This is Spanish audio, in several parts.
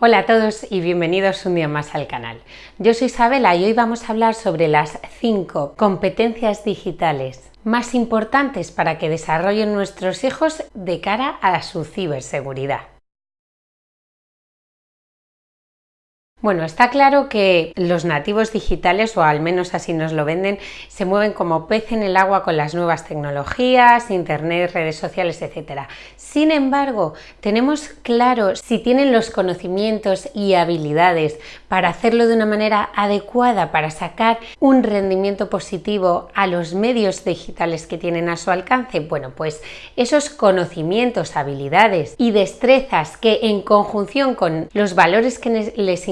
Hola a todos y bienvenidos un día más al canal. Yo soy Isabela y hoy vamos a hablar sobre las 5 competencias digitales más importantes para que desarrollen nuestros hijos de cara a su ciberseguridad. Bueno, está claro que los nativos digitales, o al menos así nos lo venden, se mueven como pez en el agua con las nuevas tecnologías, internet, redes sociales, etc. Sin embargo, tenemos claro si tienen los conocimientos y habilidades para hacerlo de una manera adecuada, para sacar un rendimiento positivo a los medios digitales que tienen a su alcance. Bueno, pues esos conocimientos, habilidades y destrezas que en conjunción con los valores que les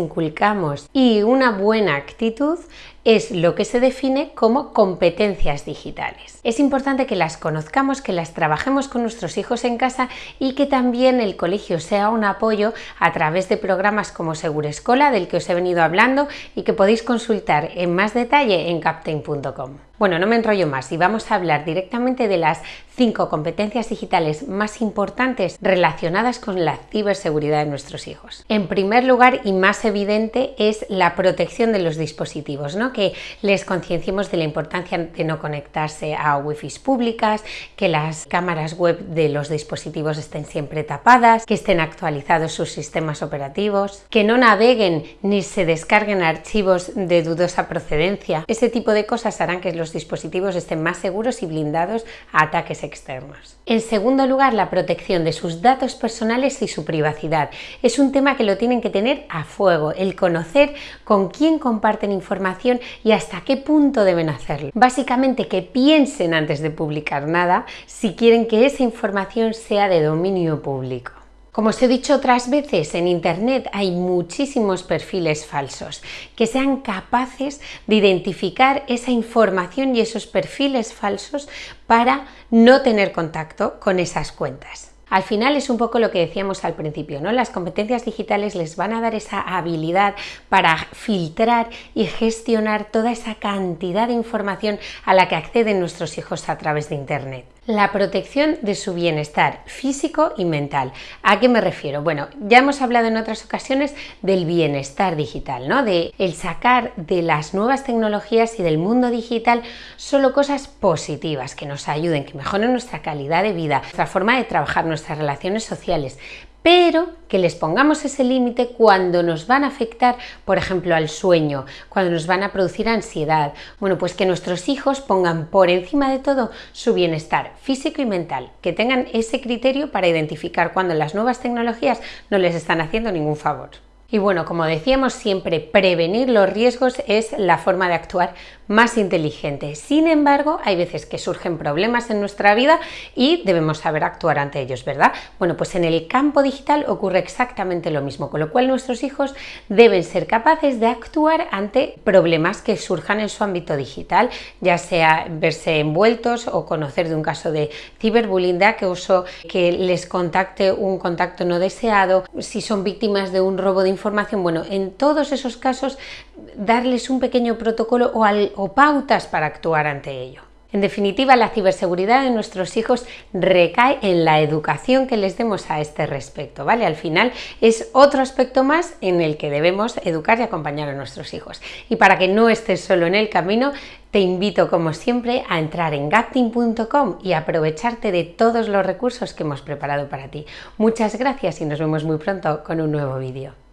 y una buena actitud es lo que se define como competencias digitales. Es importante que las conozcamos, que las trabajemos con nuestros hijos en casa y que también el colegio sea un apoyo a través de programas como Segura Escola, del que os he venido hablando y que podéis consultar en más detalle en captain.com. Bueno, no me enrollo más y vamos a hablar directamente de las cinco competencias digitales más importantes relacionadas con la ciberseguridad de nuestros hijos. En primer lugar y más evidente es la protección de los dispositivos, ¿no? Que les concienciemos de la importancia de no conectarse a wifi públicas, que las cámaras web de los dispositivos estén siempre tapadas, que estén actualizados sus sistemas operativos, que no naveguen ni se descarguen archivos de dudosa procedencia. Ese tipo de cosas harán que los dispositivos estén más seguros y blindados a ataques externos. En segundo lugar, la protección de sus datos personales y su privacidad. Es un tema que lo tienen que tener a fuego, el conocer con quién comparten información y hasta qué punto deben hacerlo. Básicamente que piensen antes de publicar nada si quieren que esa información sea de dominio público. Como os he dicho otras veces, en Internet hay muchísimos perfiles falsos que sean capaces de identificar esa información y esos perfiles falsos para no tener contacto con esas cuentas. Al final es un poco lo que decíamos al principio, ¿no? Las competencias digitales les van a dar esa habilidad para filtrar y gestionar toda esa cantidad de información a la que acceden nuestros hijos a través de Internet. La protección de su bienestar físico y mental. ¿A qué me refiero? Bueno, ya hemos hablado en otras ocasiones del bienestar digital, ¿no? De el sacar de las nuevas tecnologías y del mundo digital solo cosas positivas que nos ayuden, que mejoren nuestra calidad de vida, nuestra forma de trabajar, nuestras relaciones sociales, pero que les pongamos ese límite cuando nos van a afectar, por ejemplo, al sueño, cuando nos van a producir ansiedad. Bueno, pues que nuestros hijos pongan por encima de todo su bienestar físico y mental, que tengan ese criterio para identificar cuando las nuevas tecnologías no les están haciendo ningún favor. Y bueno, como decíamos siempre, prevenir los riesgos es la forma de actuar más inteligente. Sin embargo, hay veces que surgen problemas en nuestra vida y debemos saber actuar ante ellos, ¿verdad? Bueno, pues en el campo digital ocurre exactamente lo mismo, con lo cual nuestros hijos deben ser capaces de actuar ante problemas que surjan en su ámbito digital, ya sea verse envueltos o conocer de un caso de ciberbullying, de acoso, que les contacte un contacto no deseado, si son víctimas de un robo de información, bueno, en todos esos casos darles un pequeño protocolo o, pautas para actuar ante ello. En definitiva, la ciberseguridad de nuestros hijos recae en la educación que les demos a este respecto, ¿vale? Al final es otro aspecto más en el que debemos educar y acompañar a nuestros hijos. Y para que no estés solo en el camino, te invito como siempre a entrar en gapting.com y aprovecharte de todos los recursos que hemos preparado para ti. Muchas gracias y nos vemos muy pronto con un nuevo vídeo.